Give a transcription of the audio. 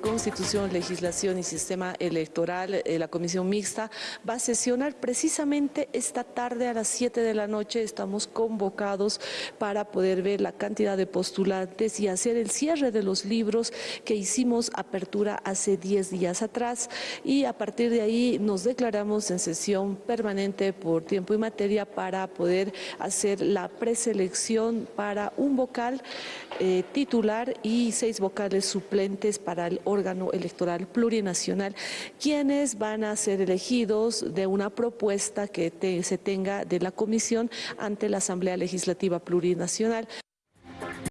Constitución, Legislación y Sistema Electoral, eh, la Comisión Mixta, va a sesionar precisamente esta tarde a las 7 de la noche. Estamos convocados para poder ver la cantidad de postulantes y hacer el cierre de los libros que hicimos apertura hace 10 días atrás y a partir de ahí nos declaramos en sesión permanente por tiempo y materia para poder hacer la preselección para un vocal eh, titular y seis vocales suplentes para el órgano electoral plurinacional, quienes van a ser elegidos de una propuesta que se tenga de la comisión ante la Asamblea Legislativa Plurinacional.